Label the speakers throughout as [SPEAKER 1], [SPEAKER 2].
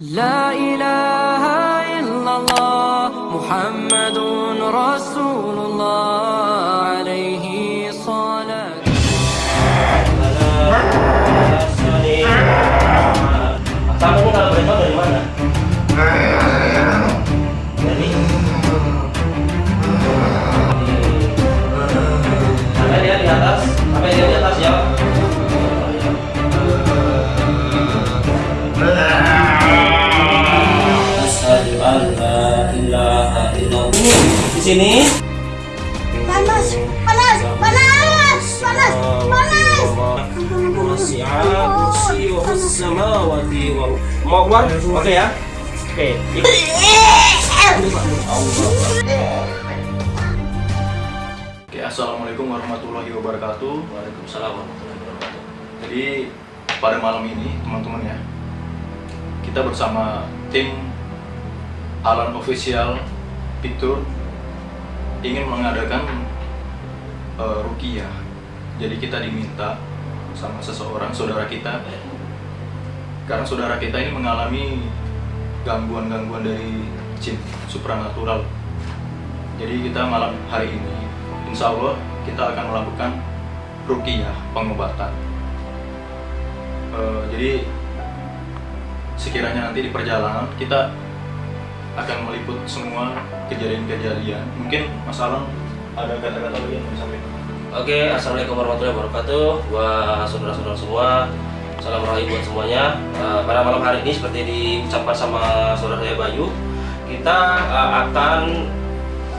[SPEAKER 1] لا إله إلا الله محمد رسول الله عليه صلاة
[SPEAKER 2] Kamu sini
[SPEAKER 3] panas panas panas panas panas
[SPEAKER 2] wal Mau keluar? Oke ya. Oke.
[SPEAKER 4] Oke, assalamualaikum warahmatullahi wabarakatuh.
[SPEAKER 2] Waalaikumsalam warahmatullahi wabarakatuh.
[SPEAKER 4] Jadi pada malam ini teman-teman ya, kita bersama tim Alan Official Picture ingin mengadakan uh, rukiah. Jadi kita diminta sama seseorang saudara kita, karena saudara kita ini mengalami gangguan-gangguan dari jin supranatural. Jadi kita malam hari ini, insya Allah kita akan melakukan rukiah pengobatan. Eh, jadi sekiranya nanti di perjalanan kita akan meliput semua kejadian-kejadian. Mungkin Mas Alan ada kata-kata lagi yang mau disampaikan?
[SPEAKER 2] Oke, assalamualaikum warahmatullahi wabarakatuh. Buat saudara-saudara semua, salam rahayu buat semuanya. Eh, pada malam hari ini seperti diucapkan sama saudara saya Bayu, kita eh, akan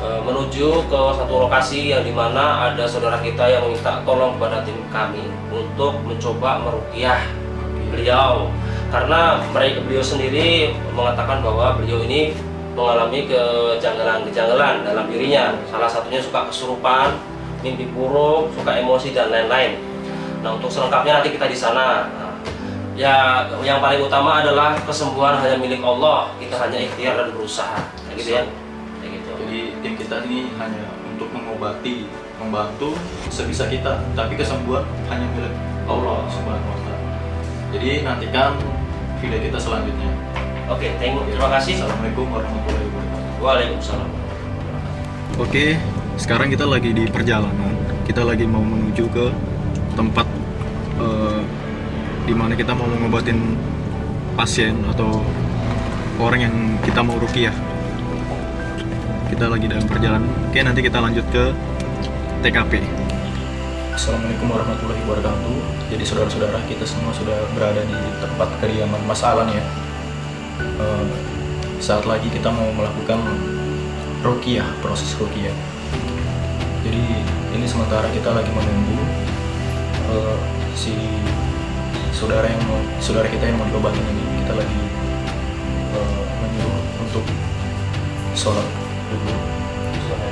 [SPEAKER 2] eh, menuju ke satu lokasi yang di mana ada saudara kita yang meminta tolong kepada tim kami untuk mencoba merukiah beliau karena mereka beliau sendiri mengatakan bahwa beliau ini mengalami kejanggalan-kejanggalan dalam dirinya. Salah satunya suka kesurupan mimpi buruk suka emosi dan lain-lain. Nah untuk selengkapnya nanti kita di sana. Nah, ya yang paling utama adalah kesembuhan hanya milik Allah. Kita hanya ikhtiar dan berusaha. Kayak gitu ya. Kayak gitu.
[SPEAKER 4] Jadi tim kita ini hanya untuk mengobati, membantu sebisa kita, tapi kesembuhan hanya milik Allah Subhanahu wa taala. Jadi nantikan video kita selanjutnya.
[SPEAKER 2] Oke thank you terima kasih
[SPEAKER 4] Assalamualaikum warahmatullahi wabarakatuh.
[SPEAKER 2] Waalaikumsalam
[SPEAKER 4] Oke, sekarang kita lagi di perjalanan. Kita lagi mau menuju ke tempat eh, di mana kita mau mengobatin pasien atau orang yang kita mau rukiah. Kita lagi dalam perjalanan. Oke, nanti kita lanjut ke TKP. Assalamualaikum warahmatullahi wabarakatuh. Jadi saudara-saudara kita semua sudah berada di tempat kediaman Mas Alan ya. Eh, saat lagi kita mau melakukan rukiah, proses rukiah. Jadi ini sementara kita lagi menunggu eh, si saudara yang mau, saudara kita yang mau diobatin ini kita lagi eh, menyuruh untuk sholat dulu,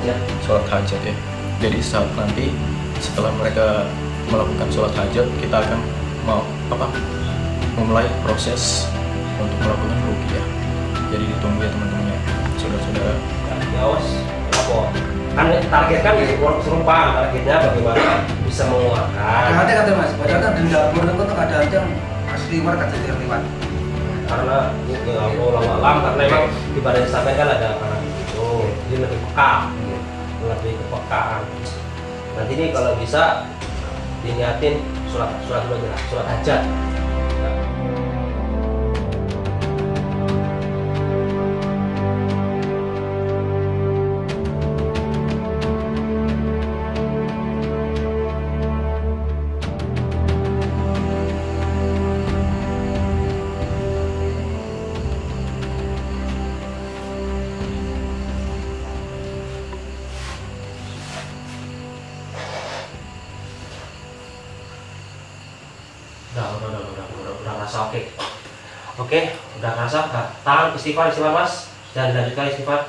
[SPEAKER 2] aja
[SPEAKER 4] sholat hajat ya. Jadi saat nanti setelah mereka melakukan sholat hajat kita akan mau apa memulai proses untuk melakukan rukiah. Jadi ditunggu ya teman-teman ya, saudara-saudara.
[SPEAKER 2] ya awas apa? Kan target kan ya kesurupan targetnya bagaimana bisa mengeluarkan?
[SPEAKER 5] Ada kata mas, padahal kan di dapur itu tuh ada yang asli war kata dia lewat.
[SPEAKER 2] karena ya Allah alam karena memang di badan sampai kan ada karena itu dia lebih peka lebih kepekaan. Nanti nih kalau bisa diniatin surat surat surat hajat tangan istighfar istighfar mas. Dan dilanjutkan istighfar.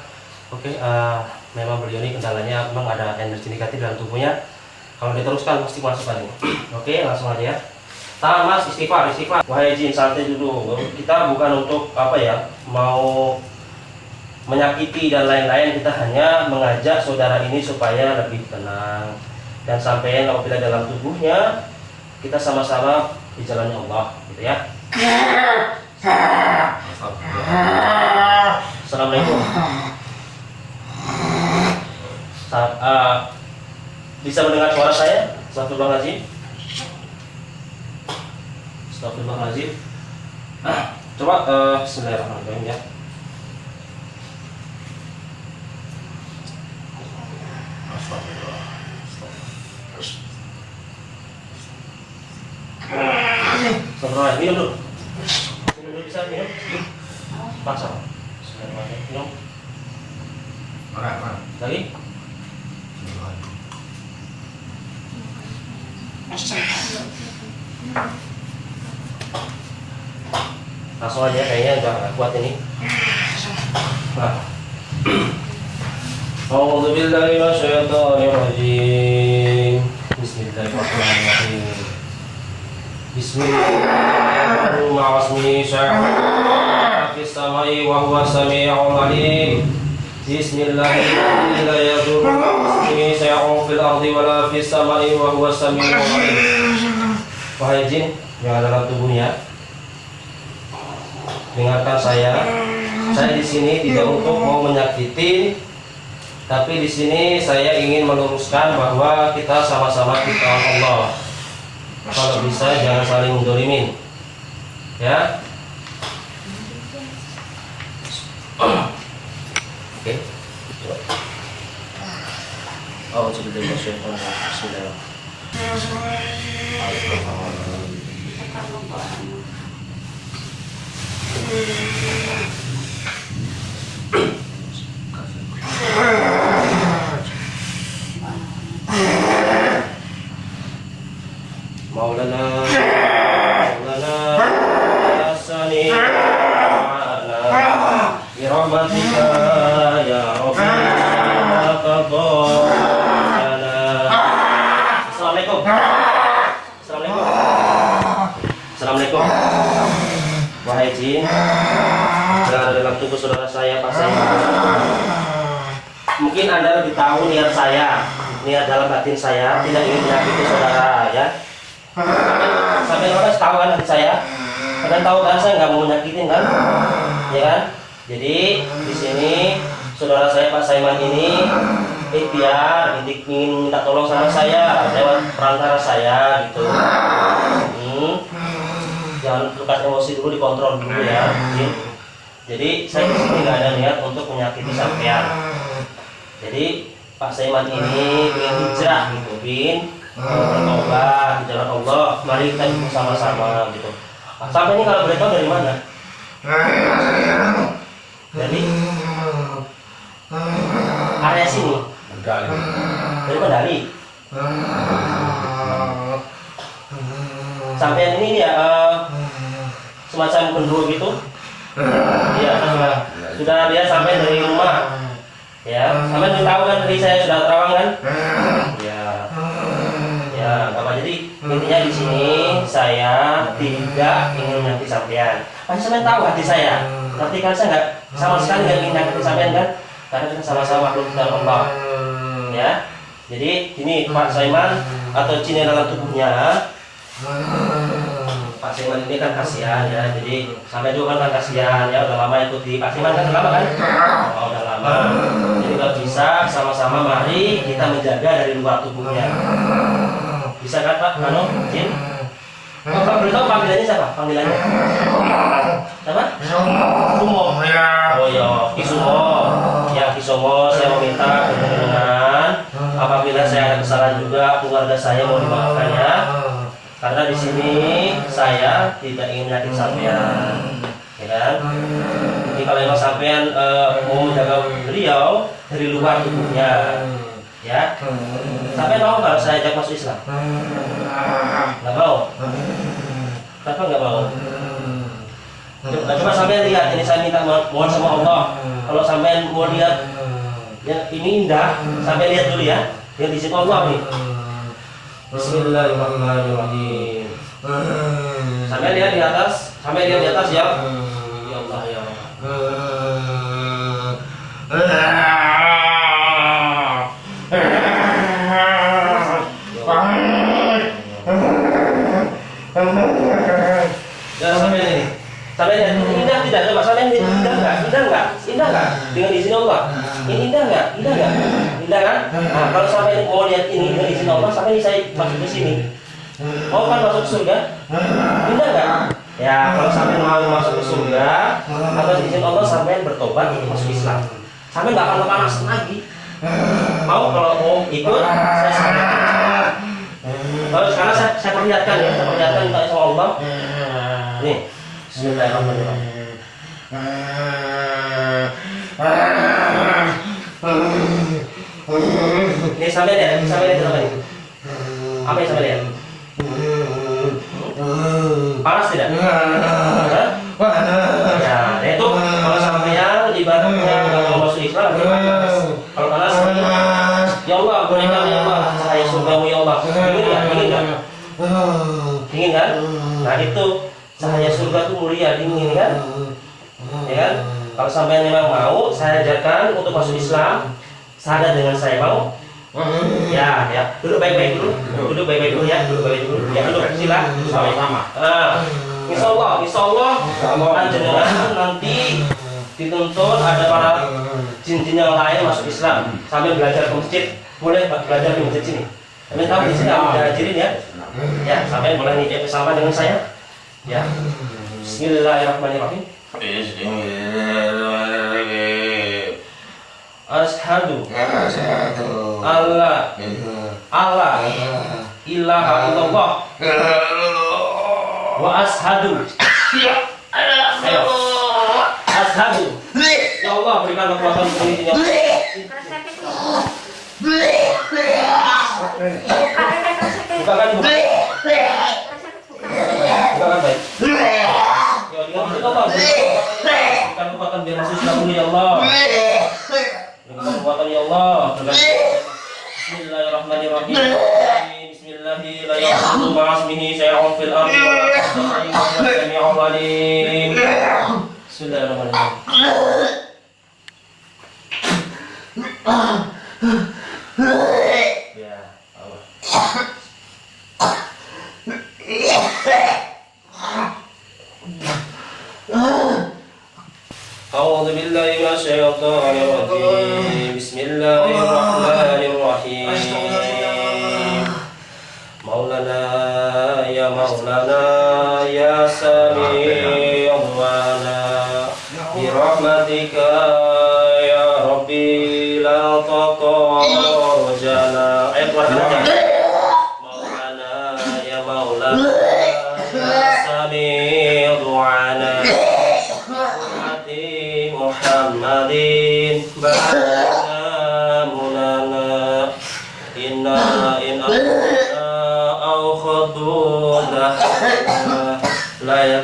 [SPEAKER 2] Oke eh, memang beliau ini kendalanya memang ada energi negatif dalam tubuhnya. Kalau diteruskan pasti masukkan ini oke langsung aja ya. Tangan mas istighfar istighfar. Wahai jin santai dulu. Kita bukan untuk apa ya mau menyakiti dan lain-lain. Kita hanya mengajak saudara ini supaya lebih tenang. Dan sampai apabila dalam tubuhnya kita sama-sama di jalannya Allah gitu ya Assalamualaikum. Saat, eh, bisa mendengar suara saya? sahabat bang Aziz, sahabat bang Aziz. Nah, coba uh, Bismillahirrahmanirrahim ya. Astagfirullah. Astagfirullah. Minum dulu. Minum dulu bisa minum. Paksa. Bismillahirrahmanirrahim. Minum. Lagi? Langsung aja kayaknya udah nggak kuat ini. Nah. Minasyaitonir rajim. Bismillahirrahmanirrahim. Bismillahirrahmanirrahim. Wasmi fis samai wa huwa samii'ul 'alim. Bismillahirrahmanirrahim. La yadurru ismihi syai'un fil ardi wa la fis samai wa huwa samii'ul 'alim. Wahai jin yang ada dalam tubuhnya, dengarkan saya. Saya di sini tidak untuk mau menyakiti, tapi di sini saya ingin meluruskan bahwa kita sama-sama kita Allah. Kalau bisa jangan saling mendolimin, ya. Oke. coba. Oh, sudah Bismillah. Maulana Maulana Ya Taqaddana Assalamualaikum. Assalamualaikum. Assalamualaikum dalam saudara saya Pak saya Mungkin Anda lebih tahu niat saya Niat dalam batin saya Tidak ingin menyakiti saudara ya. Sampai orang tahu kan hati saya? Kalian tahu kan saya nggak mau menyakitin kan? Ya kan jadi di sini saudara saya Pak Saiman ini ikhtiar ini ingin minta tolong sama saya lewat perantara saya gitu. Hmm. jangan lepas emosi dulu dikontrol dulu ya Jin. jadi saya di sini nggak ada niat untuk menyakiti sampean. Jadi Pak Saiman ini ingin hijrah gitu bin. Bertobat di jalan Allah. Mari kita ikut sama-sama gitu. Sampai ini kalau boleh dari mana dari area sini. Dari Kendari sampai ini ya eh, semacam pendua gitu. Iya, sudah sudah dia sampai dari rumah. Ya sampai tahu kan tadi saya sudah terawang kan? Ya ya bapak jadi intinya di sini saya tidak ingin menyakiti sampean. Pasti sampean tahu hati saya tapi kan saya nggak sama sekali nggak ingin menyakiti sampean kan? Karena kita sama-sama makhluk dalam Allah ya? Jadi ini Pak Saiman atau yang dalam tubuhnya. Pak Saiman ini kan kasihan ya. Jadi sampai juga kan kasihan ya. Udah lama ikuti Pak Saiman kan lama kan? Oh, udah lama. Jadi kalau bisa sama-sama mari kita menjaga dari luar tubuhnya. Bisa kan Pak? Anu Jin Pak boleh tahu panggilannya siapa? Panggilannya? Siapa? Sumo. Oh ya, Kisumo. Ya Kisumo, saya meminta dengan apabila saya ada kesalahan juga keluarga saya mau dimaafkan ya. Karena di sini saya tidak ingin menyakiti sampean, ya kan? Jadi kalau memang sampean eh, mau menjaga beliau dari luar tubuhnya, ya. Sampai mau nggak saya ajak masuk Islam? Nggak mau. Kenapa nggak mau? Coba, coba sampai lihat ini saya minta mo- mohon sama Allah. Kalau sampai mau lihat yang ini indah, sampai lihat dulu ya. Yang di sini Allah nih. Bismillahirrahmanirrahim. Sampai lihat di atas, sampai lihat di atas ya. Ya Allah ya. Allah. Ya sampai ini. Sampai lihat ini indah tidak? Coba sampai lihat indah nggak? Indah nggak? Indah nggak? Dengan izin Allah. Ini indah nggak? Indah nggak? indah kan? Nah, kalau sampai mau lihat ini dengan izin Allah, sampai ini saya masuk ke sini. Mau kan masuk surga? Indah nggak? Ya, kalau sampai mau masuk ke surga, atas izin Allah sampai bertobat untuk masuk Islam. Sampai nggak akan panas lagi. Mau kalau mau ikut, saya sampaikan. Kalau sekarang saya, saya perlihatkan ya, saya perlihatkan sama Allah. Nih, Bismillahirrahmanirrahim. Nih sampai lihat, sampai lihat apa nih? Apa yang sampai lihat? Panas tidak? Ya, itu kalau sampean ibaratnya kalau masuk Islam panas. Kalau panas, ya Allah berikan ya Allah cahaya surgamu ya Allah. Ingin nggak? Ingin nggak? Ingin kan? Nah itu cahaya surga itu mulia dingin kan? Ya kan? Kalau sampean memang mau, saya ajarkan untuk masuk Islam. Sadar dengan saya mau? Ya, ya. Duduk baik-baik dulu. Duduk baik-baik dulu ya. Duduk baik dulu. Ya, duduk. Silakan. Sama-sama. Ah, insya Allah, insya Allah, panjenengan nanti dituntut ada para jin-jin yang lain masuk Islam sambil belajar ke masjid. Boleh belajar di masjid sini. Kalian tahu di sini aku ngajarin ya. Ya, sampai boleh nitip bersama dengan saya. Ya. Bismillahirrahmanirrahim. Ashadu. Allah Allah ilaha illallah. Wa ashadu. Ashadu. Ya Allah berikan kekuatan untuk ini bukakan bukakan La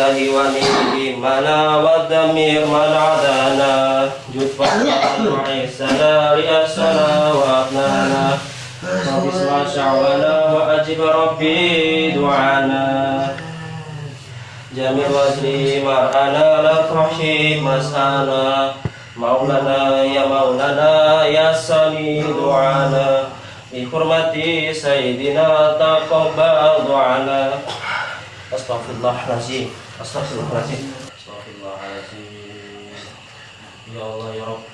[SPEAKER 2] إلهي ونبي منا والدمير من عدانا جد فضلا وعيسنا رئاسنا وأبنانا رب اسمع شعونا وأجب ربي دعانا جميل وزني مرأنا لا تحشي مسانا مولانا يا مولانا يا سميع دعانا بحرمة سيدنا تقبل دعانا Astagfirullahaladzim Astagfirullahaladzim Astagfirullahaladzim Ya Allah ya Rabb.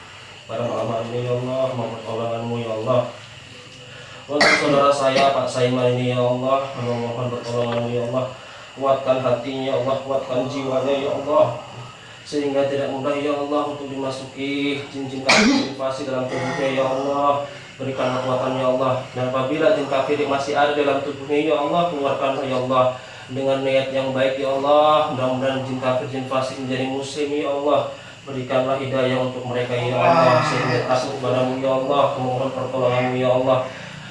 [SPEAKER 2] Barang amal ini ya Allah Mau pertolonganmu ya Allah. Untuk saudara saya Pak Saiman ini ya Allah Mohon pertolonganmu ya Allah. Kuatkan hatinya ya Allah. Kuatkan jiwanya ya Allah. Sehingga tidak mudah ya Allah untuk dimasuki cincin kafir dalam tubuhnya ya Allah. Berikan kekuatan ya Allah. Dan apabila cincin kafir masih ada dalam tubuhnya ya Allah keluarkan ya Allah dengan niat yang baik ya Allah mudah-mudahan jin kafir jin fasik menjadi muslim ya Allah berikanlah hidayah untuk mereka ya Allah sehingga takut padamu ya Allah memohon pertolonganmu ya Allah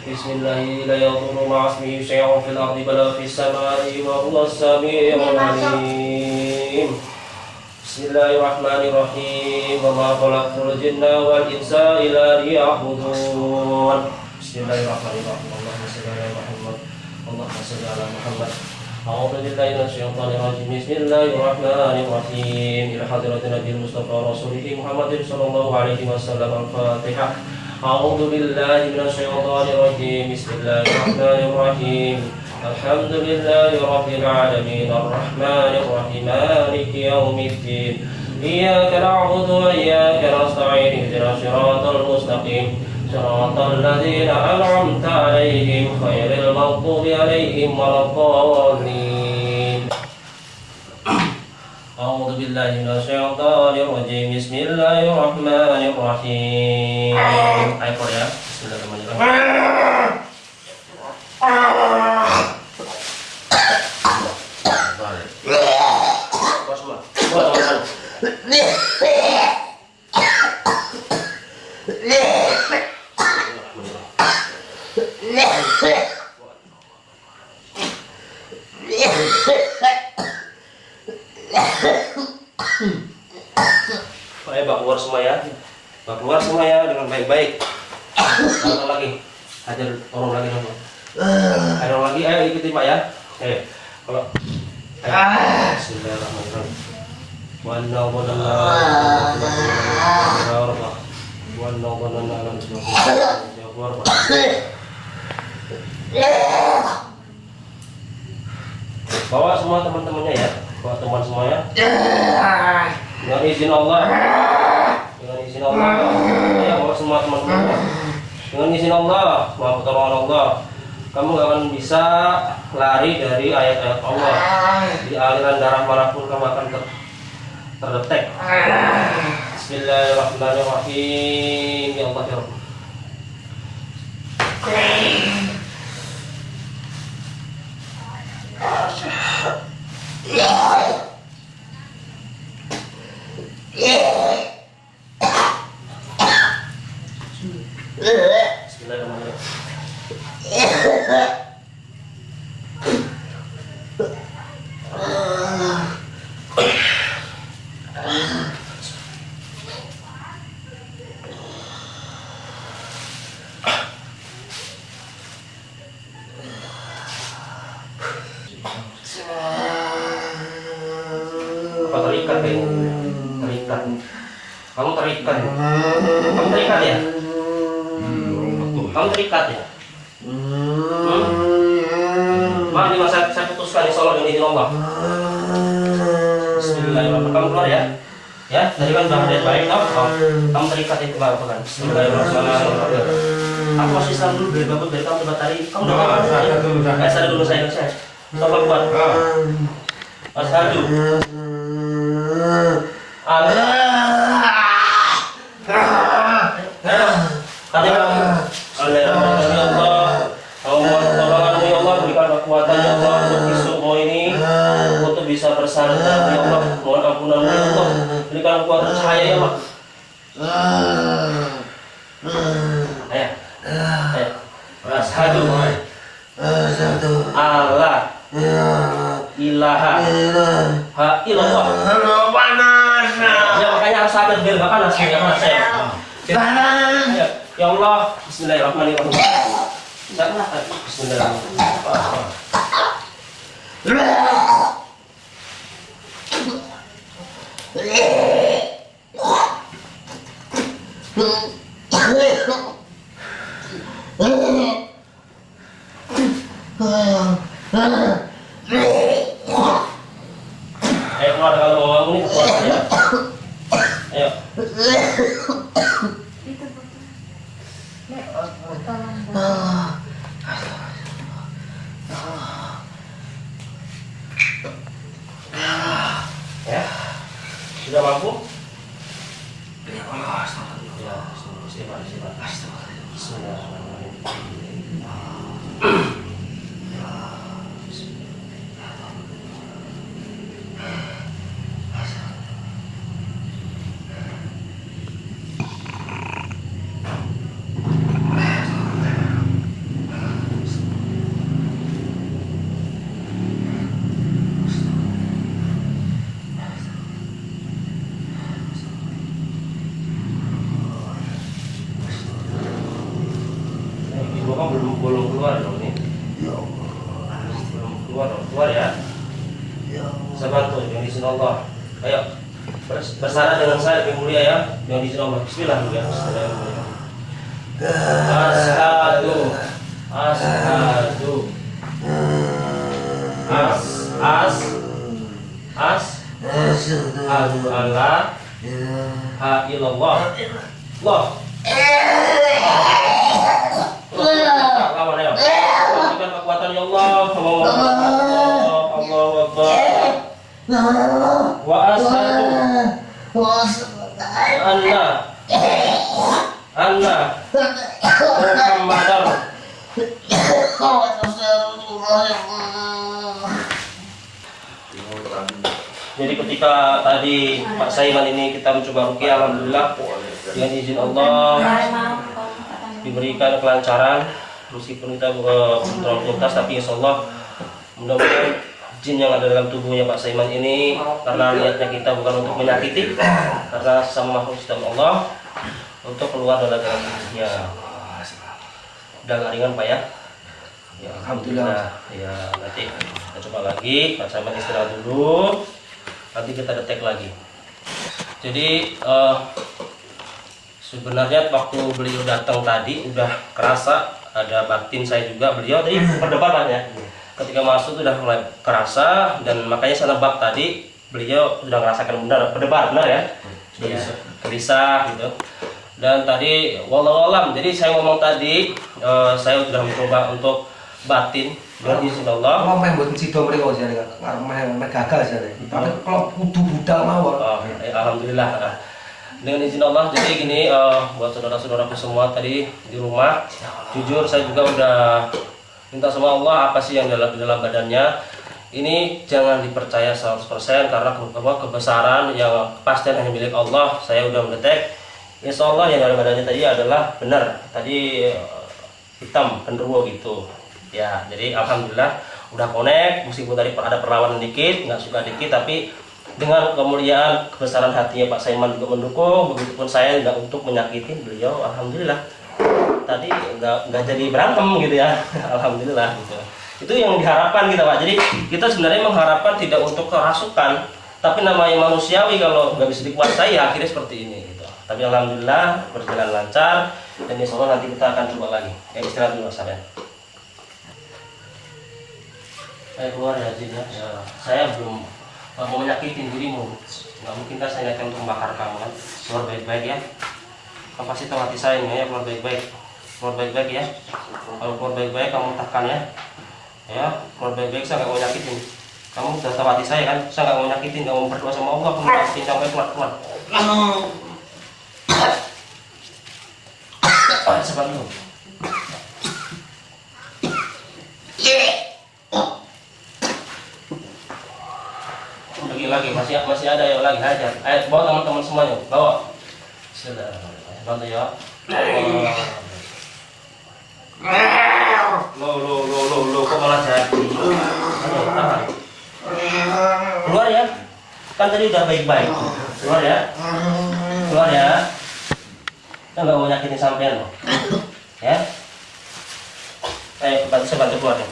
[SPEAKER 2] بسم الله لا يضر مع اسمه شيء في الأرض ولا في السماء وهو السميع العليم بسم Bismillahirrahmanirrahim. Wa ma khalaqtul jinna wal insa illa liya'budun. Bismillahirrahmanirrahim. Allahumma shalli ala Muhammad. Allahumma shalli ala Muhammad. أعوذ بالله من الشيطان الرجيم. بسم الله الرحمن الرحيم. إلى حضرة النبي المصطفى رسوله محمد صلى الله عليه وسلم. الفاتحة. أعوذ بالله من الشيطان الرجيم. بسم الله الرحمن الرحيم. الحمد لله رب العالمين. الرحمن الرحيم. مالك يوم الدين. إياك نعبد وإياك نستعين. اهدنا الصراط المستقيم. صراط الذين أنعمت عليهم غير المغضوب عليهم ولا الضالين أعوذ بالله من الشيطان الرجيم بسم الله الرحمن الرحيم Ayat ya Bismillahirrahmanirrahim Buat semua. Buat teman-teman. Ayo bak keluar semua ya. Bak keluar semua ya dengan baik-baik. Satu lagi. Hajar orang lagi dong. Ada orang lagi, ayo ikuti Pak ya. Ayo. Kalau. Bawa semua teman-temannya ya. Bawa teman semuanya. Dengan izin Allah. Dengan izin Allah. Ya, bawa semua teman-temannya. Dengan izin Allah, mohon pertolongan Allah. Kamu gak akan bisa lari dari ayat-ayat Allah. Di aliran darah mana pun kamu akan ter terdetek. Bismillahirrahmanirrahim. Ya Allah ya Rabb. Bismillahirrahmanirrahim. Apa terikat ya? Terikat. Kamu terikat. Kamu terikat ya? Kamu terikat ya? Hmm? Maaf nih mas, saya, putuskan insya Allah dengan izin Allah. Bismillahirrahmanirrahim. Kamu keluar ya? Ya, tadi kan sudah ada baik? Kamu, kamu terikat itu kemarin kan? Bismillahirrahmanirrahim. Aku masih Islam dulu dari bapak dari kamu coba tadi. Kamu udah kamu saya. Eh, saya dulu saya saya. Coba buat. Mas Haju. Allah. Tadi kan oleh Allah. Kau mohon pertolonganmu ya Allah berikan kekuatan ya Allah untuk besok ini untuk bisa bersandar ya Allah mohon ampunanmu ya Allah berikan kekuatan cahaya ya Allah ayo. Ayo. Ashadu Allah. Ilaha. Ha ilallah ya makanya harus sabar biar gak panas ya panas. Saya ya, ya Allah. Bismillahirrahmanirrahim. Bismillahirrahmanirrahim Ayo Bers- bersama dengan saya lebih mulia ya yang di Allah Bismillah ya. Ashadu Ashadu As As As Ashadu Allah Ha ilallah Allah Lawan ya kekuatan ya Allah. Akbar Wa ashadu Anna. Anna. Muhammadar. Jadi ketika tadi Pak Saiman ini kita mencoba rukyah Alhamdulillah dengan izin Allah diberikan kelancaran. Meskipun kita uh, terlalu tuntas tapi insya Allah mudah-mudahan jin yang ada dalam tubuhnya Pak Saiman ini karena niatnya kita bukan untuk menyakiti karena sama makhluk sistem Allah untuk keluar dari dalam tubuhnya. Udah ringan Pak ya? Ya Alhamdulillah. Ya nanti kita coba lagi Pak Saiman istirahat dulu nanti kita detek lagi. Jadi eh, sebenarnya waktu beliau datang tadi udah kerasa ada batin saya juga. Beliau tadi perdebatan ya ketika masuk sudah mulai kerasa dan makanya saya nebak tadi beliau sudah merasakan benar berdebar benar ya? Iya, gelisah gitu. Dan tadi walau alam. Jadi saya ngomong tadi eh, saya sudah mencoba untuk batin. Dengan izin Allah
[SPEAKER 5] Kalau main buat sido mereka sih, nggak main main gagal sih. Tapi kalau kudu budal mawon.
[SPEAKER 2] Oh, eh, Alhamdulillah. Ah. Dengan izin Allah, jadi gini eh, buat saudara-saudaraku semua tadi di rumah, jujur saya juga udah minta sama Allah apa sih yang dalam dalam badannya. Ini jangan dipercaya 100% karena apa, kebesaran yang kepastian hanya milik Allah. Saya udah mendetek. Insya Allah yang dalam badannya tadi adalah benar. Tadi eh, hitam genderuwo gitu. Ya, jadi alhamdulillah udah connect meskipun tadi ada perlawanan dikit, nggak suka dikit tapi dengan kemuliaan kebesaran hatinya Pak Saiman juga mendukung begitupun saya nggak untuk menyakitin beliau alhamdulillah tadi nggak nggak jadi berantem gitu ya. Alhamdulillah. Gitu itu yang diharapkan kita Pak. Jadi kita sebenarnya mengharapkan tidak untuk kerasukan tapi namanya manusiawi kalau nggak bisa dikuasai ya akhirnya seperti ini gitu. Tapi alhamdulillah berjalan lancar dan insya Allah nanti kita akan coba lagi. Ya istirahat dulu Mas Saben. saya keluar ya Jin ya. Ya, saya belum mau menyakitin dirimu. Nggak mungkin kan saya niatkan untuk membakar kamu kan. Keluar baik-baik ya. Tahu hati saya ini ya keluar baik-baik keluar baik-baik ya. Kalau keluar baik-baik kamu tekan ya. Ya keluar baik-baik saya nggak mau nyakitin. Kamu sudah tahu hati saya kan? Saya nggak mau nyakitin nggak mau berdoa sama Allah. Kamu nyakitin sampai keluar keluar sebentar dulu. lagi lagi masih masih ada yang lagi hajar. Ayo bawa teman-teman semuanya bawa. Sudah bantu ya lo lo lo lo lo kok malah jadi? Keluar ya. Kan tadi udah baik-baik. Keluar ya. Keluar ya. Kita nggak mau nyakitin sampean loh. Ya. Ayo bantu saya bantu keluar ya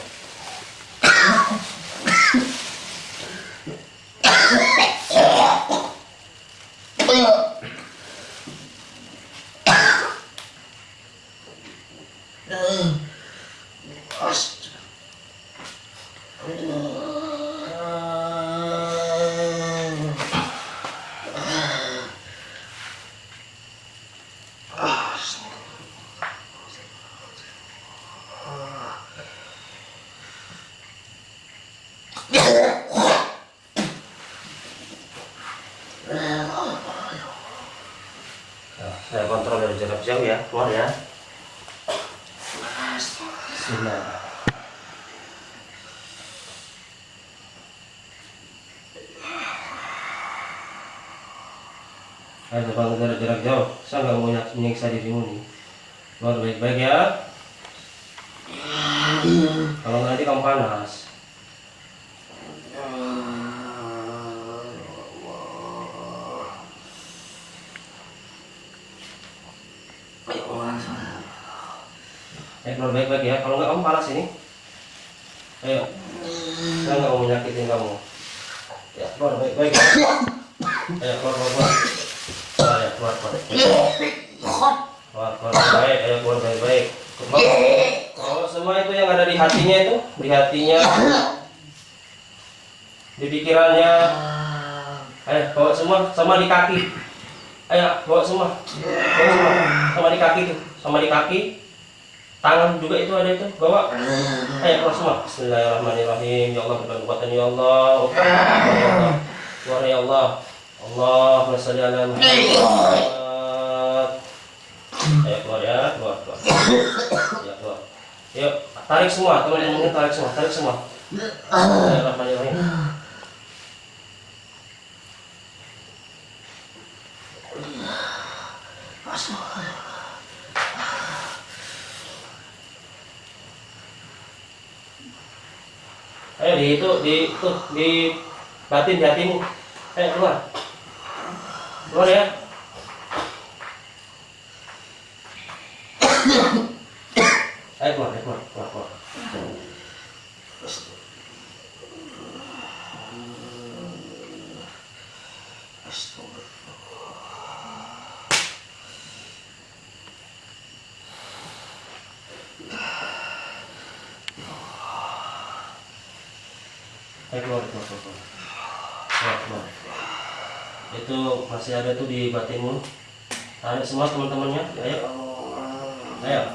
[SPEAKER 2] Nah, saya kontrol dari jarak jauh ya, keluar ya. Bismillah. Ayo bangun dari jarak jauh. Saya nggak mau menyiksa dirimu nih. Keluar baik-baik ya. Kalau nanti kamu panas. Ayo keluar baik-baik ya. Kalau nggak kamu panas ini. Ayo. Saya nggak mau menyakitin kamu. Ya keluar baik-baik ya. Ayo keluar keluar keluar. Keluar keluar baik. Ayo keluar baik baik. Keluar. Oh, semua itu yang ada di hatinya itu, di hatinya, di pikirannya. Ayo bawa semua, sama di kaki. Ayo bawa semua, bawa semua, sama di kaki tuh, sama di kaki. Tangan juga itu ada itu, bawa. Ayo keluar semua. Bismillahirrahmanirrahim. Ya Allah berbagai kekuatan ya Allah. Keluar ya Allah. Allahumma sholli ala Muhammad. Ayo keluar ya, keluar keluar. Ya keluar. Yuk, tarik semua, teman-teman tarik semua, tarik semua. Bismillahirrahmanirrahim. Ayo di itu di itu di batin hatimu. Ayo keluar. Keluar ya. Ayo keluar, ayo keluar, keluar, keluar. Ayo keluar, keluar, keluar, keluar. Keluar, keluar. Itu masih ada tuh di batinmu. Tarik semua teman-temannya. Ayo. Ayo.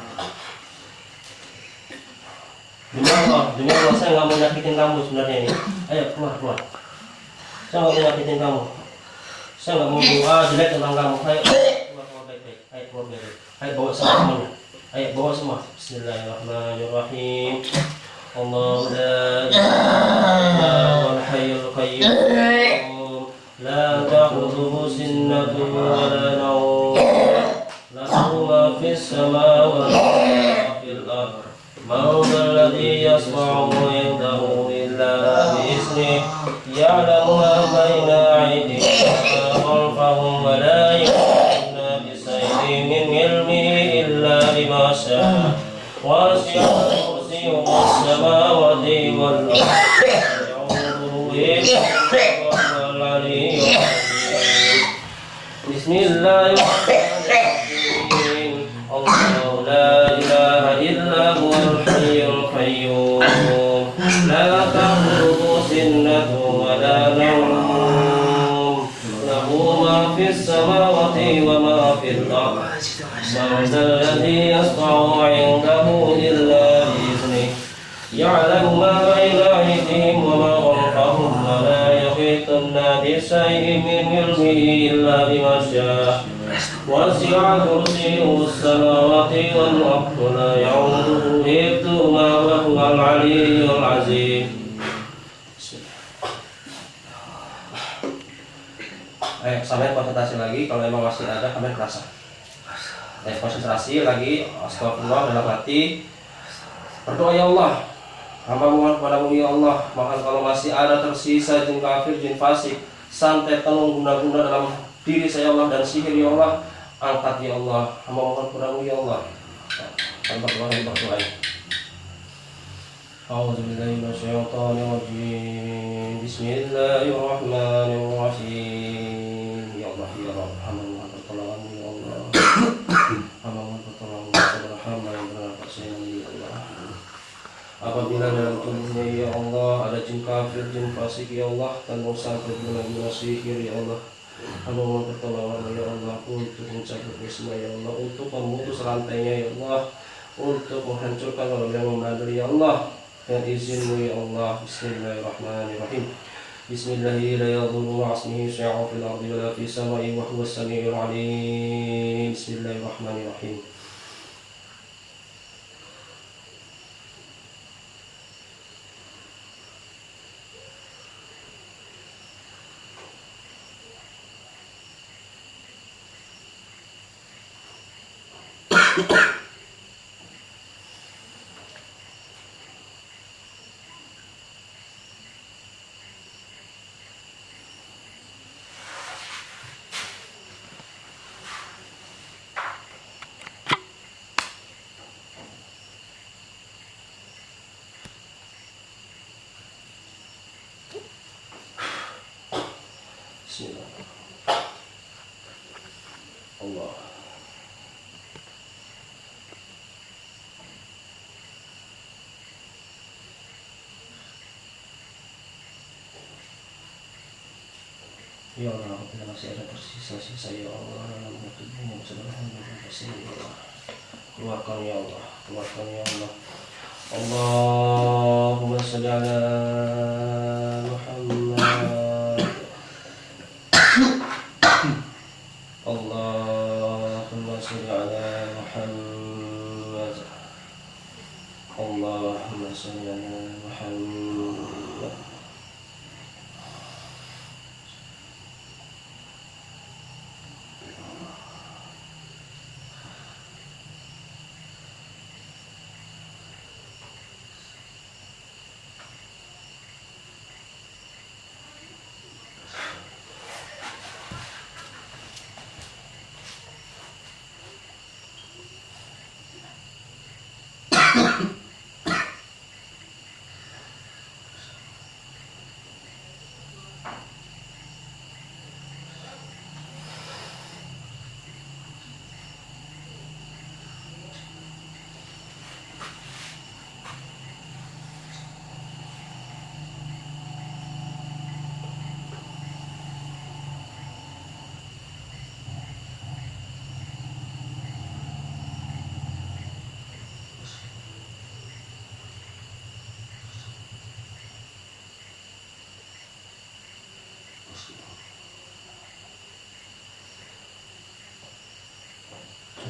[SPEAKER 2] Demi Allah, demi Allah saya nggak mau nyakitin kamu sebenarnya ini. Ayo keluar, keluar. Saya nggak mau nyakitin kamu. Saya nggak mau doa jelek tentang kamu. Ayo keluar, keluar baik-baik. Ayo keluar baik-baik. Ayo bawa semua semuanya. Ayo bawa semua. Bismillahirrahmanirrahim. Allah la ilaha wal hayyul qayyum la nawm lahu ma fis samawati wa ma fil ardh من ذا الذي يصنع عنده إلا بإذنه. يعلم ما بين أيديهم وما خلفهم ولا يحيطون بشيء من علمه إلا بما شاء. وسع كرسيه السماوات والأرض. يعوده بسم الله الرحمن الرحيم. الله لا إله إلا هو الحي القيوم. لا تأخذه سنة ولا نوم. له ما في السماوات وما في الأرض. من ذا الذي يصنع عنده إلا بإذنه. يعلم يحيطون بشيء من علمه إلا بما شاء وسع كرسيه السماوات والأرض لا يعوده حفظهما وهو العلي العظيم Eh, sampai konsentrasi lagi kalau emang masih ada kalian kerasa. Eh, konsentrasi lagi, astagfirullah dalam hati. Berdoa ya Allah, hamba mohon kepadamu ya Allah, maka kalau masih ada tersisa jin kafir, jin fasik, santet tenung guna-guna dalam diri saya Allah dan sihir ya Allah, angkat ya Allah, hamba mohon kepadamu ya Allah. Tanpa doa yang berdoa. أعوذ بالله من الشيطان الرجيم بسم الله الرحمن الرحيم Jin kafir, jin fasik ya Allah. Dan musafir guna-guna sihir ya Allah. Hamba mohon pertolongan ya Allah. Untuk mencabut wisma ya Allah. Untuk memutus rantainya ya Allah. Untuk menghancurkan orang yang membandel ya Allah. Dengan izinmu ya Allah. Bismillahirrahmanirrahim. Bismillahirrahmanirrahim Yeah. Ya Allah, apabila masih ada tersisa-sisa ya Allah dalam tubuhmu subhanahu bersih ya Allah. Keluarkan ya Allah, keluarkan ya Allah. Allahumma salli Muhammad. Allahumma salli ala Muhammad. Allahumma salli ala Muhammad.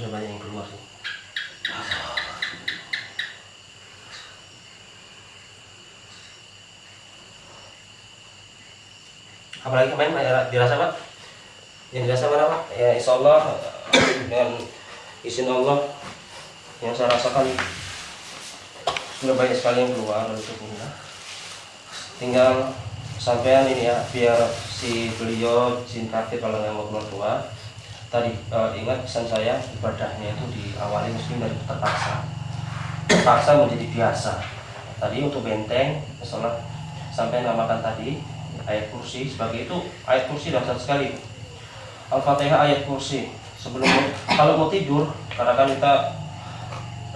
[SPEAKER 2] Sudah banyak yang keluar sih. Apalagi kemarin ya, dirasa Pak? Yang dirasa Pak? Ya insya Allah dengan izin Allah yang saya rasakan sudah banyak sekali yang keluar dari tubuhnya. Tinggal sampean ini ya biar si beliau cinta kalau nggak mau keluar keluar tadi eh, ingat pesan saya ibadahnya itu diawali mesti dari terpaksa. Terpaksa menjadi biasa. Tadi untuk benteng misalnya sampai namakan tadi ayat kursi sebagai itu ayat kursi dahsyat sekali. Al-fatihah ayat kursi. Sebelum kalau mau tidur karena kan kita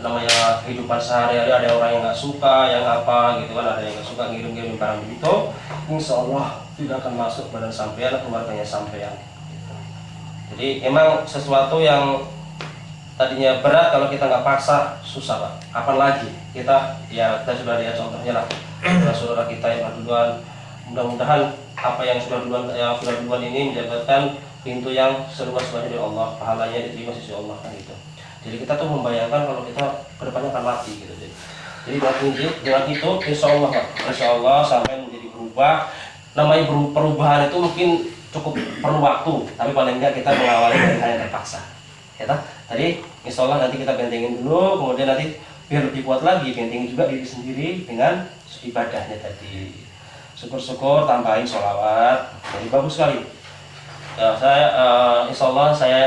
[SPEAKER 2] namanya kehidupan sehari-hari ada orang yang nggak suka yang apa gitu kan ada yang nggak suka ngirim-ngirim barang begitu insya Allah tidak akan masuk badan sampean keluarganya sampean jadi emang sesuatu yang tadinya berat kalau kita nggak paksa susah pak. Kapan lagi kita ya kita sudah lihat contohnya lah saudara kita yang duluan. Mudah-mudahan apa yang sudah duluan yang sudah duluan ini mendapatkan pintu yang seluas-luasnya dari Allah, pahalanya diterima sisi Allah kan gitu. Jadi kita tuh membayangkan kalau kita ke depannya akan mati gitu. Jadi, jadi dengan itu, insya Allah insya Allah sampai menjadi berubah. Namanya perubahan itu mungkin cukup perlu waktu tapi paling enggak kita mengawali dari hal yang terpaksa. Ya toh? tadi insya Allah nanti kita bentengin dulu kemudian nanti biar lebih kuat lagi bentengin juga diri sendiri dengan ibadahnya tadi. Syukur-syukur tambahin sholawat. Jadi bagus sekali. Ya, saya uh, insya Allah saya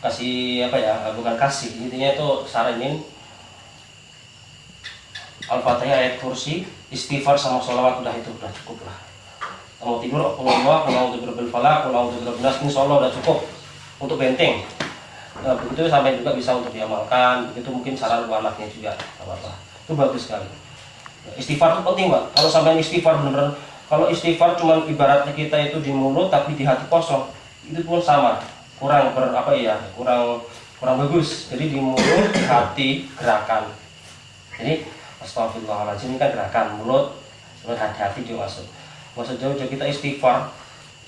[SPEAKER 2] kasih apa ya bukan kasih intinya itu saranin Al-Fatihah ayat kursi istighfar sama sholawat udah itu udah cukup lah mau tidur kalau Allah kalau berbil falak kalau nas insya Allah udah cukup untuk benteng nah, begitu sampai juga bisa untuk diamalkan itu mungkin buat anaknya juga apa-apa. Itu bagus sekali. Istighfar itu penting pak. Kalau sampai istighfar benar kalau istighfar cuma ibaratnya kita itu di mulut tapi di hati kosong itu pun sama. Kurang ber apa ya kurang kurang bagus. Jadi di mulut hati gerakan. Jadi astagfirullahaladzim ini kan gerakan mulut hati-hati juga masuk masa jauh-jauh kita istighfar.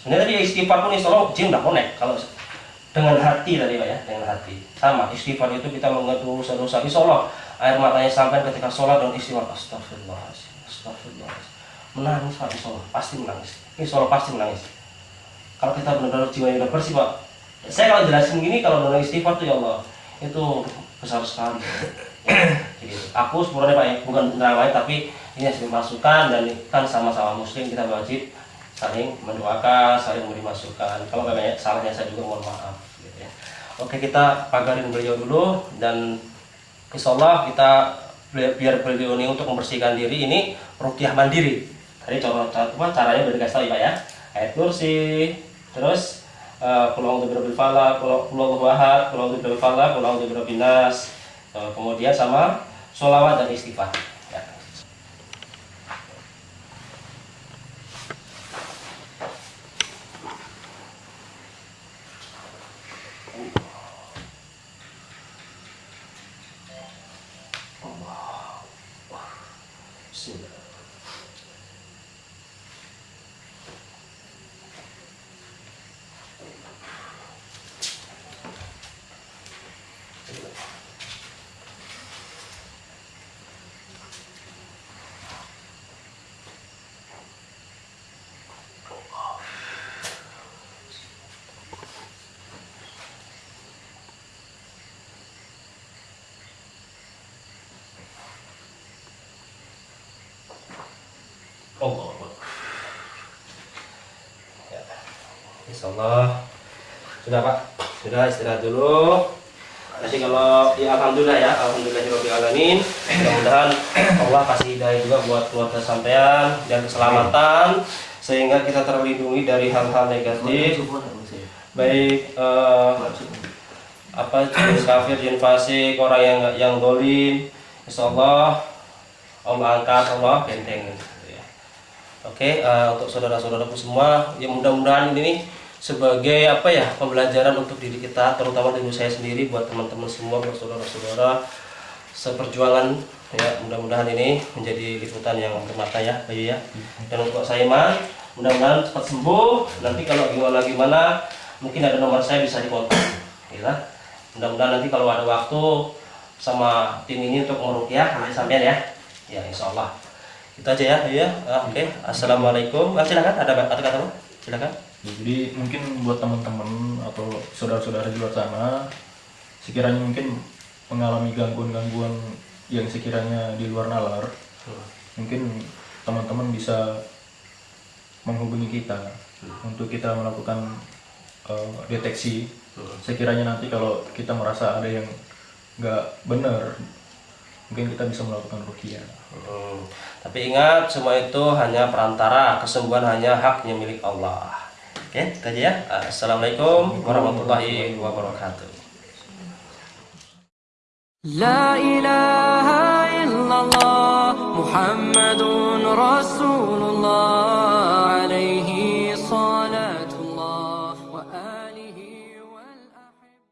[SPEAKER 2] Sebenarnya tadi istighfar pun insya Allah jin udah connect kalau dengan hati tadi pak ya dengan hati. Sama istighfar itu kita mengetuk dosa-dosa. Insya Allah air matanya sampai ketika sholat dan istighfar. Astagfirullahaladzim astagfirullahaladzim menangis pak insya Allah. Pasti menangis. Insya Allah pasti menangis. Kalau kita benar-benar jiwanya udah bersih pak saya kalau jelasin gini kalau dengan istighfar tuh ya Allah itu besar sekali. Jadi aku sebenarnya pak ya bukan benar lain tapi ini hasil masukan dan kan sama-sama muslim kita wajib saling mendoakan saling memberi masukan kalau banyak salahnya saya juga mohon maaf gitu ya oke kita pagarin beliau dulu dan insya Allah kita biar beliau ini untuk membersihkan diri ini rupiah mandiri tadi contoh caranya udah dikasih ya pak ya ayat kursi terus birabbil falaq, Qul Qul huwallahu ahad, Qul a'udzu birabbil falaq, Qul a'udzu birabbin nas. Uh, kemudian sama sholawat dan istighfar. Ya. Bismillah. Allah. Ya. Insya Allah sudah Pak, sudah istirahat dulu. Nanti kalau ya alhamdulillah ya, alhamdulillahirabbil alamin. Mudah-mudahan Allah kasih hidayah juga buat keluarga sampean dan keselamatan sehingga kita terlindungi dari hal-hal negatif. Baik eh, apa jenis kafir, jin fasik, orang yang yang dolim, Insya Allah Allah angkat, Allah benteng. Gitu ya. Oke, eh, untuk saudara-saudaraku semua, ya mudah-mudahan ini sebagai apa ya pembelajaran untuk diri kita, terutama diri saya sendiri, buat teman-teman semua, buat saudara-saudara seperjuangan ya mudah-mudahan ini menjadi liputan yang bermakna ya Bayu ya. Dan untuk Saiman mudah-mudahan cepat sembuh. Nanti kalau gimana gimana mungkin ada nomor saya bisa dikontak ya mudah-mudahan nanti kalau ada waktu sama tim ini untuk merukyah nanti sampean ya. Ya insya Allah itu aja ya Bayu ya Ah, oke. Assalamualaikum. Ah, silakan. Ada ada kata apa? silakan.
[SPEAKER 4] Jadi mungkin buat teman-teman atau saudara-saudara di luar sana, sekiranya mungkin mengalami gangguan-gangguan yang sekiranya di luar nalar, mungkin teman-teman bisa menghubungi kita untuk kita melakukan eh, deteksi. Sekiranya nanti kalau kita merasa ada yang nggak benar, mungkin kita bisa melakukan rukiah.
[SPEAKER 2] Hmm. Tapi ingat semua itu hanya perantara, kesembuhan hanya haknya milik Allah. Oke, itu aja ya. Assalamualaikum warahmatullahi wabarakatuh.
[SPEAKER 1] لا إله إلا الله محمد رسول الله